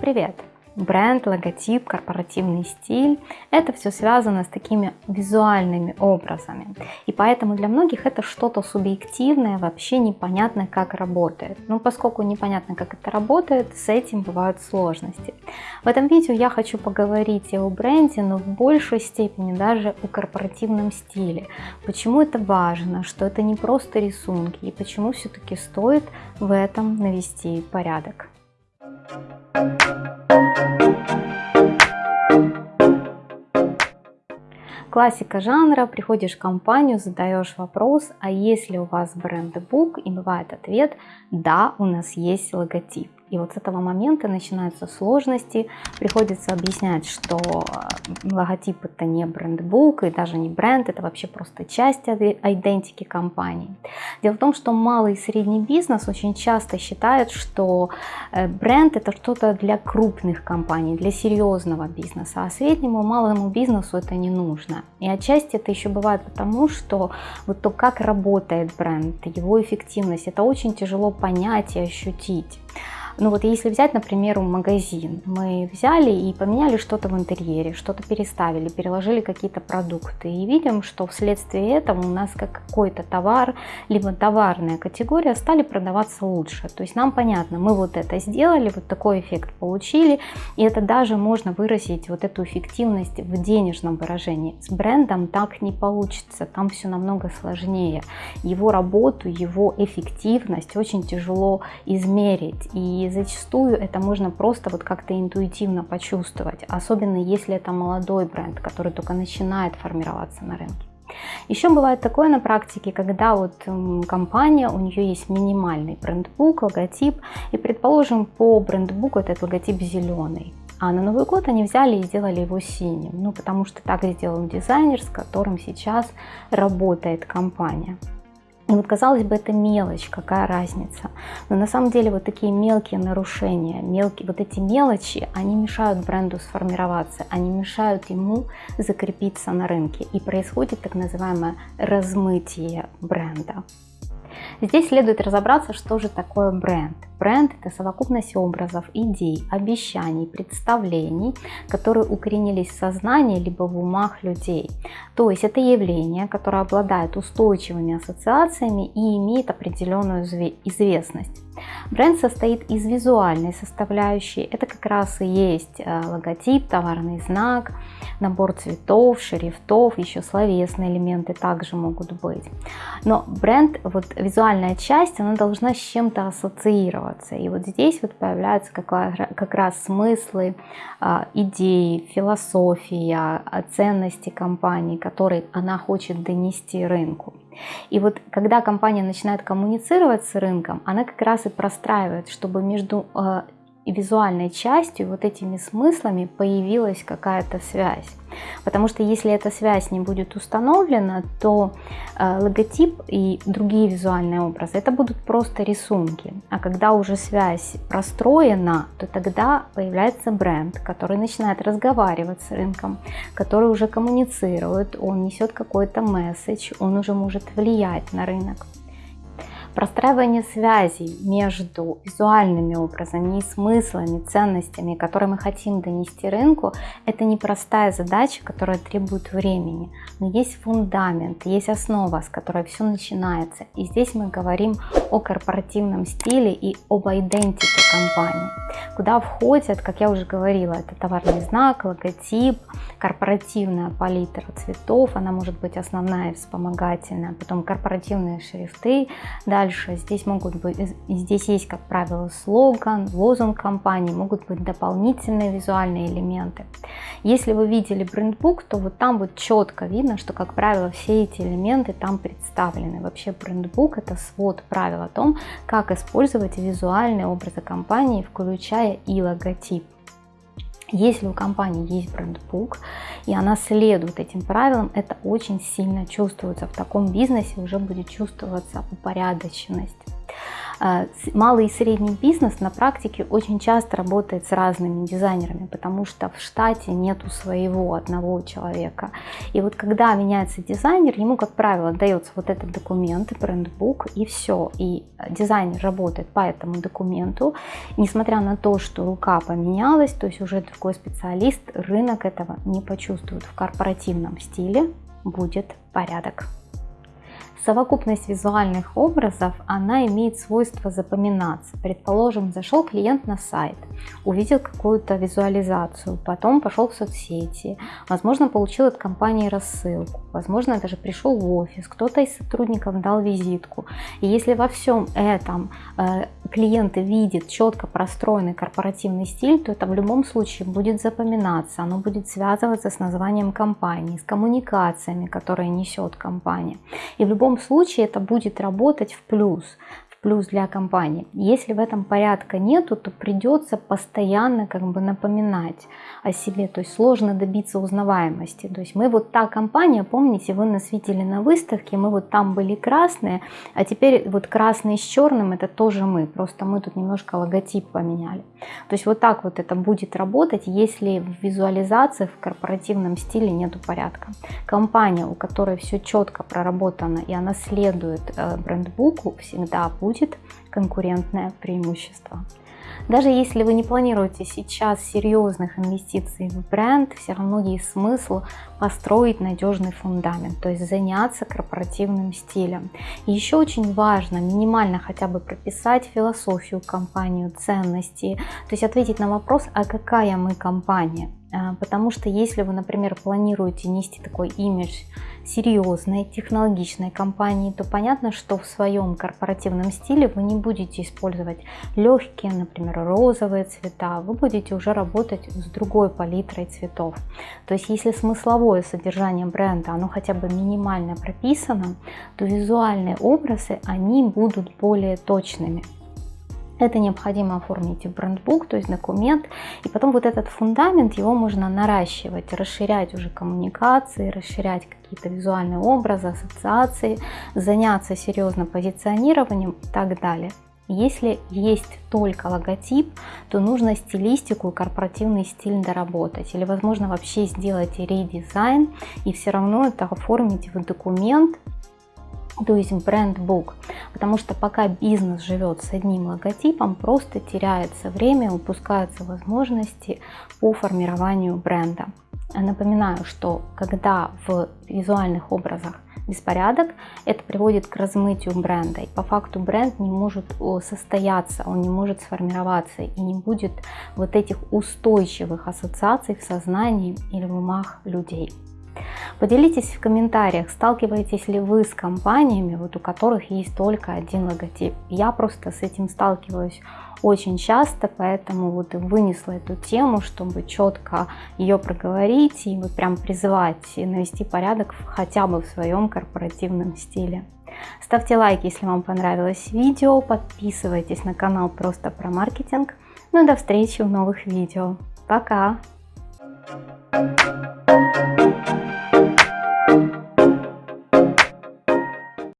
Привет! Бренд, логотип, корпоративный стиль – это все связано с такими визуальными образами. И поэтому для многих это что-то субъективное, вообще непонятно, как работает. Но поскольку непонятно, как это работает, с этим бывают сложности. В этом видео я хочу поговорить о бренде, но в большей степени даже о корпоративном стиле. Почему это важно, что это не просто рисунки, и почему все-таки стоит в этом навести порядок. Классика жанра, приходишь в компанию, задаешь вопрос, а есть ли у вас брендбук, и бывает ответ, да, у нас есть логотип. И вот с этого момента начинаются сложности, приходится объяснять, что э, логотип это не брендбук и даже не бренд, это вообще просто часть идентики компании. Дело в том, что малый и средний бизнес очень часто считает, что э, бренд это что-то для крупных компаний, для серьезного бизнеса, а среднему малому бизнесу это не нужно. И отчасти это еще бывает потому, что вот то, как работает бренд, его эффективность, это очень тяжело понять и ощутить. Ну вот если взять, например, магазин, мы взяли и поменяли что-то в интерьере, что-то переставили, переложили какие-то продукты и видим, что вследствие этого у нас как какой-то товар, либо товарная категория стали продаваться лучше. То есть нам понятно, мы вот это сделали, вот такой эффект получили, и это даже можно выразить вот эту эффективность в денежном выражении. С брендом так не получится, там все намного сложнее. Его работу, его эффективность очень тяжело измерить. И зачастую это можно просто вот как-то интуитивно почувствовать, особенно если это молодой бренд, который только начинает формироваться на рынке. Еще бывает такое на практике, когда вот компания, у нее есть минимальный брендбук, логотип, и предположим по брендбуку этот логотип зеленый. А на Новый год они взяли и сделали его синим, ну потому что так сделал дизайнер, с которым сейчас работает компания. И вот казалось бы, это мелочь, какая разница. Но на самом деле вот такие мелкие нарушения, мелкие, вот эти мелочи, они мешают бренду сформироваться, они мешают ему закрепиться на рынке. И происходит так называемое размытие бренда. Здесь следует разобраться, что же такое бренд. Бренд – это совокупность образов, идей, обещаний, представлений, которые укоренились в сознании либо в умах людей. То есть это явление, которое обладает устойчивыми ассоциациями и имеет определенную известность. Бренд состоит из визуальной составляющей. Это как раз и есть э, логотип, товарный знак, набор цветов, шрифтов, еще словесные элементы также могут быть. Но бренд, вот визуальная часть, она должна с чем-то ассоциироваться ассоциироваться. И вот здесь вот появляются как, раз смыслы, а, идеи, философия, ценности компании, которые она хочет донести рынку. И вот когда компания начинает коммуницировать с рынком, она как раз и простраивает, чтобы между а, визуальной частью, вот этими смыслами появилась какая-то связь. Потому что если эта связь не будет установлена, то э, логотип и другие визуальные образы это будут просто рисунки. А когда уже связь простроена, то тогда появляется бренд, который начинает разговаривать с рынком, который уже коммуницирует, он несет какой-то месседж, он уже может влиять на рынок. Простраивание связей между визуальными образами и смыслами, ценностями, которые мы хотим донести рынку, это непростая задача, которая требует времени. Но есть фундамент, есть основа, с которой все начинается. И здесь мы говорим о корпоративном стиле и об идентике компании, куда входят, как я уже говорила, это товарный знак, логотип, корпоративная палитра цветов, она может быть основная и вспомогательная, потом корпоративные шрифты, да, Дальше здесь могут быть, здесь есть, как правило, слоган, лозунг компании, могут быть дополнительные визуальные элементы. Если вы видели брендбук, то вот там вот четко видно, что, как правило, все эти элементы там представлены. Вообще брендбук это свод правил о том, как использовать визуальные образы компании, включая и логотип. Если у компании есть брендбук, и она следует этим правилам, это очень сильно чувствуется. В таком бизнесе уже будет чувствоваться упорядоченность. Э, малый и средний бизнес на практике очень часто работает с разными дизайнерами, потому что в штате нету своего одного человека. И вот когда меняется дизайнер, ему, как правило, дается вот этот документ, брендбук, и все. И дизайнер работает по этому документу, несмотря на то, что рука поменялась, то есть уже другой специалист, рынок этого не почувствует в корпоративном стиле, будет порядок. Совокупность визуальных образов, она имеет свойство запоминаться. Предположим, зашел клиент на сайт, увидел какую-то визуализацию, потом пошел в соцсети, возможно, получил от компании рассылку, возможно, даже пришел в офис, кто-то из сотрудников дал визитку. И если во всем этом э, клиент видит четко простроенный корпоративный стиль, то это в любом случае будет запоминаться, оно будет связываться с названием компании, с коммуникациями, которые несет компания. И в любом любом случае это будет работать в плюс плюс для компании. Если в этом порядка нету, то придется постоянно как бы напоминать о себе, то есть сложно добиться узнаваемости. То есть мы вот та компания, помните, вы нас видели на выставке, мы вот там были красные, а теперь вот красный с черным это тоже мы, просто мы тут немножко логотип поменяли. То есть вот так вот это будет работать, если в визуализации в корпоративном стиле нету порядка. Компания, у которой все четко проработано и она следует э, брендбуку, всегда будет будет конкурентное преимущество. Даже если вы не планируете сейчас серьезных инвестиций в бренд, все равно есть смысл построить надежный фундамент, то есть заняться корпоративным стилем. И еще очень важно минимально хотя бы прописать философию компанию, ценности, то есть ответить на вопрос, а какая мы компания. А, потому что если вы, например, планируете нести такой имидж серьезной, технологичной компании, то понятно, что в своем корпоративном стиле вы не будете использовать легкие, например, розовые цвета, вы будете уже работать с другой палитрой цветов. То есть если смысловое содержание бренда, оно хотя бы минимально прописано, то визуальные образы, они будут более точными. Это необходимо оформить в брендбук, то есть документ. И потом вот этот фундамент, его можно наращивать, расширять уже коммуникации, расширять какие-то визуальные образы, ассоциации, заняться серьезно позиционированием и так далее. Если есть только логотип, то нужно стилистику и корпоративный стиль доработать. Или, возможно, вообще сделать редизайн и все равно это оформить в документ, то есть брендбук, потому что пока бизнес живет с одним логотипом, просто теряется время, упускаются возможности по формированию бренда. Напоминаю, что когда в визуальных образах беспорядок, это приводит к размытию бренда. И по факту бренд не может состояться, он не может сформироваться и не будет вот этих устойчивых ассоциаций в сознании или в умах людей. Поделитесь в комментариях, сталкиваетесь ли вы с компаниями, вот у которых есть только один логотип. Я просто с этим сталкиваюсь очень часто, поэтому вот вынесла эту тему, чтобы четко ее проговорить и вот прям призывать и навести порядок хотя бы в своем корпоративном стиле. Ставьте лайк, если вам понравилось видео, подписывайтесь на канал просто про маркетинг. Ну и до встречи в новых видео. Пока!